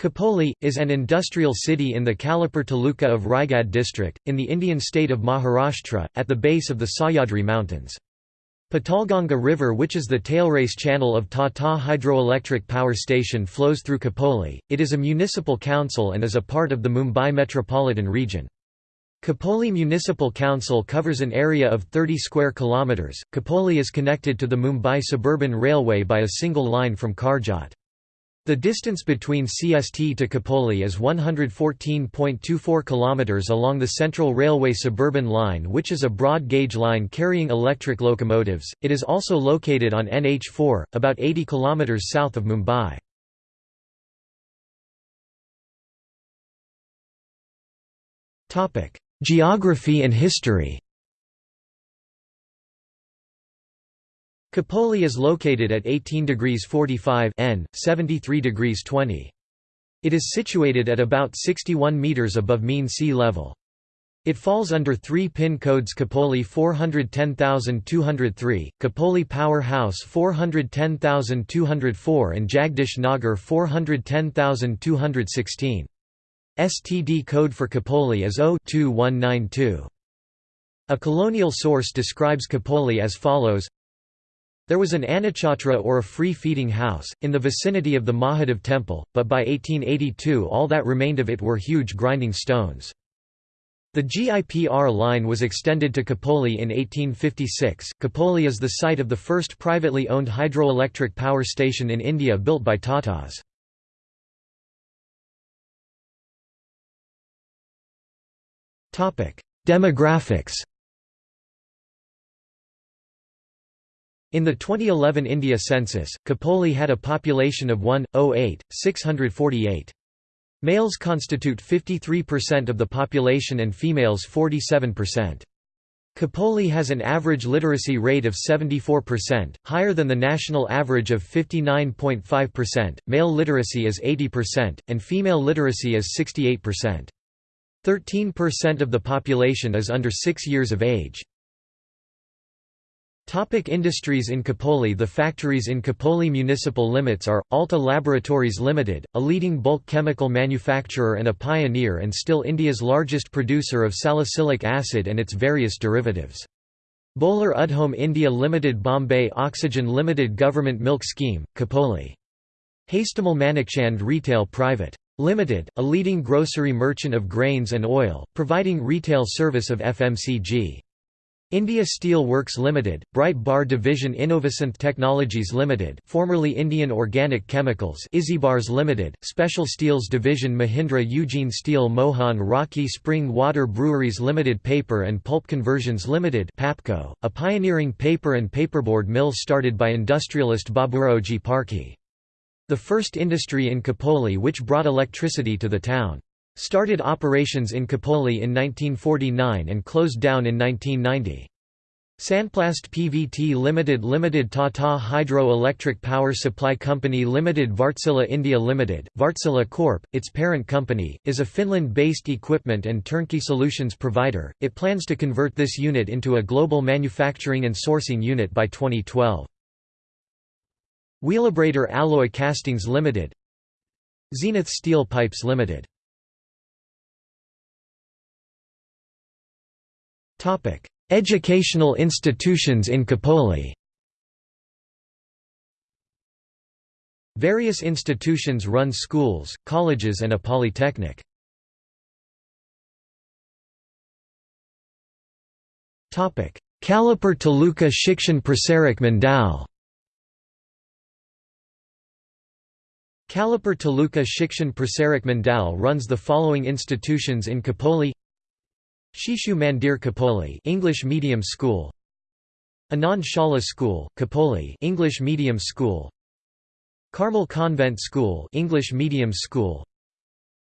Khopoli, is an industrial city in the Khalapur Taluka of Raigad district, in the Indian state of Maharashtra, at the base of the Sahyadri mountains. Patalganga River which is the tailrace channel of Tata Hydroelectric Power Station flows through Khopoli, It is a municipal council and is a part of the Mumbai metropolitan region. Khopoli Municipal Council covers an area of 30 square kilometres. Khopoli is connected to the Mumbai Suburban Railway by a single line from Karjat. The distance between CST to Khopoli is 114.24 km along the Central Railway Suburban Line which is a broad gauge line carrying electric locomotives. It is also located on NH4, about 80 km south of Mumbai. Geography and history Khopoli is located at 18 degrees 45 N, 73 degrees 20. It is situated at about 61 meters above mean sea level. It falls under three pin codes Khopoli 410203, Khopoli Power House 410204 and Jagdish Nagar 410216. STD code for Khopoli is 0-2192. A colonial source describes Khopoli as follows there was an Annachhatra or a free-feeding house, in the vicinity of the Mahadev temple, but by 1882 all that remained of it were huge grinding stones. The GIPR line was extended to Khopoli in 1856. Khopoli is the site of the first privately owned hydroelectric power station in India built by Tatas. Demographics In the 2011 India census, Khopoli had a population of 1,08648. Males constitute 53% of the population and females 47%. Khopoli has an average literacy rate of 74%, higher than the national average of 59.5%. Male literacy is 80%, and female literacy is 68%. 13% of the population is under 6 years of age. Topic industries in Khopoli The factories in Khopoli municipal limits are, Alta Laboratories Limited, a leading bulk chemical manufacturer and a pioneer and still India's largest producer of salicylic acid and its various derivatives. Bohler Uddeholm India Limited Bombay Oxygen Limited Government Milk Scheme, Khopoli. Hastemal Manikchand Retail Private. Limited, a leading grocery merchant of grains and oil, providing retail service of FMCG. India Steel Works Limited, Bright Bar Division Innovasynth Technologies Limited, formerly Indian Organic Chemicals, Isybars Limited, Special Steels Division Mahindra Ugine Steel Mohan Rocky Spring Water Breweries Limited Paper and Pulp Conversions Limited, Papco, a pioneering paper and paperboard mill started by industrialist Baburaoji Parkhi. The first industry in Khopoli which brought electricity to the town. Started operations in Khopoli in 1949 and closed down in 1990. Sanplast PVT Limited Limited Tata Hydro Electric Power Supply Company Limited Wärtsilä India Limited, Wärtsilä Corp., its parent company, is a Finland-based equipment and turnkey solutions provider. It plans to convert this unit into a global manufacturing and sourcing unit by 2012. Wheelabrator Alloy Castings Limited Zenith Steel Pipes Limited Educational institutions in Khopoli. Various institutions run schools, colleges and a polytechnic. Khalapur Taluka Shikshan Prasarak Mandal. Khalapur Taluka Shikshan Prasarak Mandal runs the following institutions in Khopoli Shishu Mandir Khopoli English Medium School. Anand Shala School Khopoli English Medium School. Carmel Convent School English Medium School.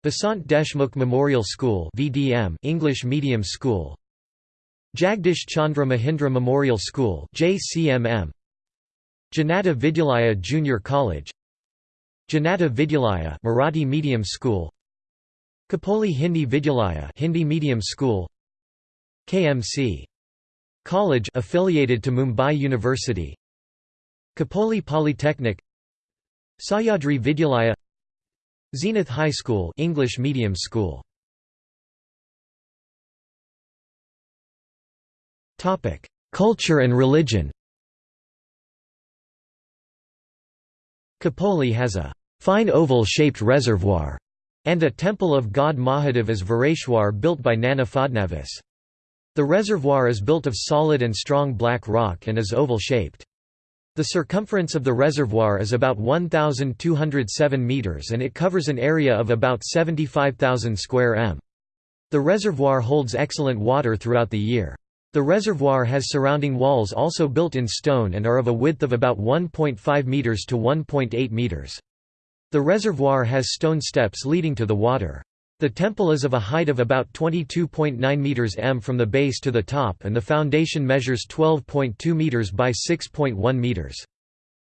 Vasant Deshmukh Memorial School VDM English Medium School. Jagdish Chandra Mahindra Memorial School JCMM Janata Vidyalaya Junior College. Janata Vidyalaya Marathi Medium School Khopoli Hindi Vidyalaya Hindi Medium School KMC College affiliated to Mumbai University Khopoli Polytechnic Sahyadri Vidyalaya Zenith High School English medium school. Topic: Culture and religion. Khopoli has a fine oval-shaped reservoir and a temple of god Mahadev as Vareshwar built by Nana Fadnavis. The reservoir is built of solid and strong black rock and is oval-shaped. The circumference of the reservoir is about 1,207 metres and it covers an area of about 75,000 square m. The reservoir holds excellent water throughout the year. The reservoir has surrounding walls also built in stone and are of a width of about 1.5 metres to 1.8 metres. The reservoir has stone steps leading to the water. The temple is of a height of about 22.9 meters m from the base to the top and the foundation measures 12.2 meters by 6.1 meters.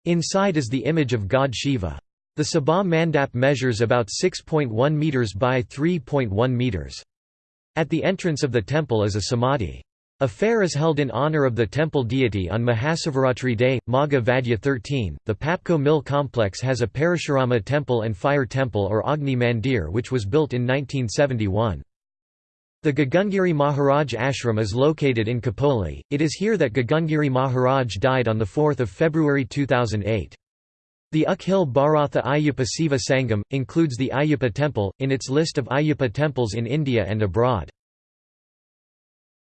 Inside is the image of god Shiva. The Sabha Mandap measures about 6.1 meters by 3.1 meters. At the entrance of the temple is a samadhi. A fair is held in honor of the temple deity on Mahasivaratri Day, Magha Vadya 13. The Papco Mill complex has a Parashurama temple and fire temple or Agni Mandir which was built in 1971. The Gagangiri Maharaj ashram is located in Khopoli. It is here that Gagangiri Maharaj died on 4 February 2008. The Akhil Bharatha Ayyappa Siva Sangam, includes the Ayyappa temple, in its list of Ayyappa temples in India and abroad.